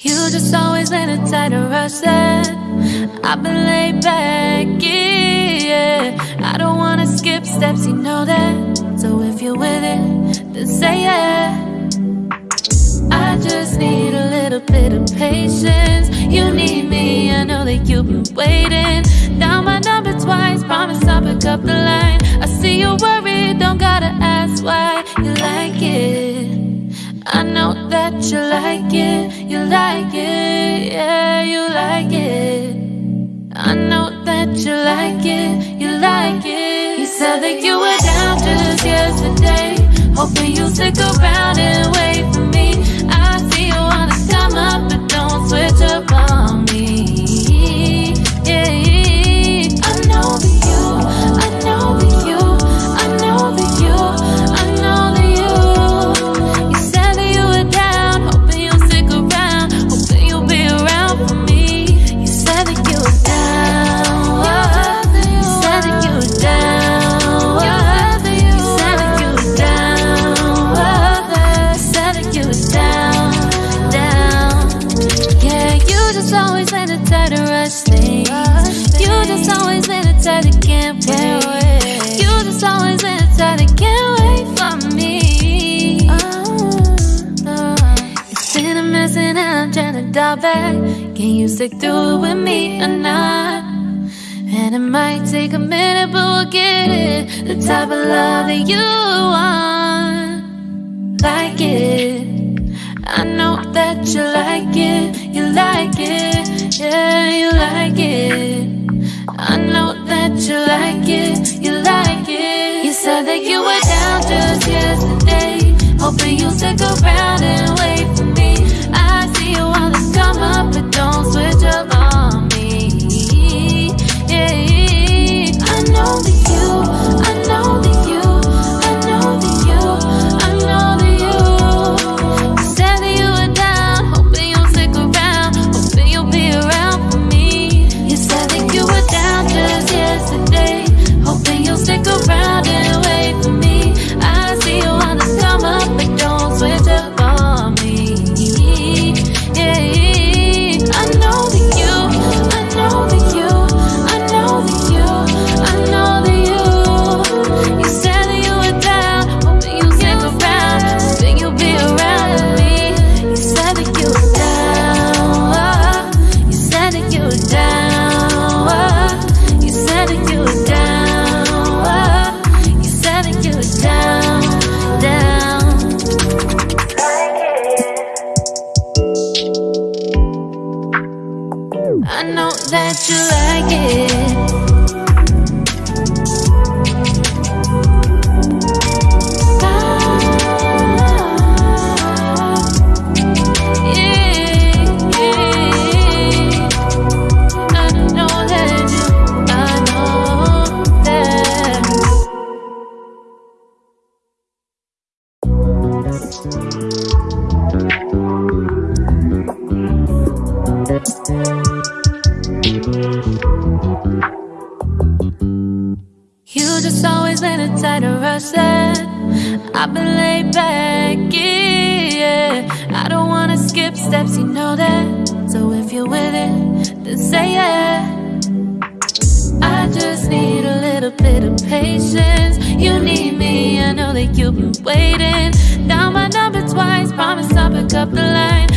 You just always in a tighter rush that I've been laid back, yeah. I don't wanna skip steps, you know that. So if you're with it, then say yeah. I just need a little bit of patience. You need me, I know that you've been waiting. Down my number twice, promise I'll pick up the line. I see you're worried, don't gotta ask why You like it you like it, you like it, yeah, you like it. I know that you like it, you like it. You said that you were down just yesterday Hoping you'll stick around and wait for me. I see you wanna come up, but don't switch up just always in a tighter rush thing You just always in a tighter can't wait. You just always in a tighter can't wait for me. It's been a mess and I'm trying to dial back. Can you stick through it with me or not? And it might take a minute, but we'll get it. The type of love that you want. Like it. I know that you like it like it. Yeah, you like it you like it. Ah, that you, You just always in a tighter rush that I've been laid back, yeah. I don't wanna skip steps, you know that. So if you're with it, then say yeah. I just need a little bit of patience. You need me, I know that you've been waiting. Down my number twice, promise I'll pick up the line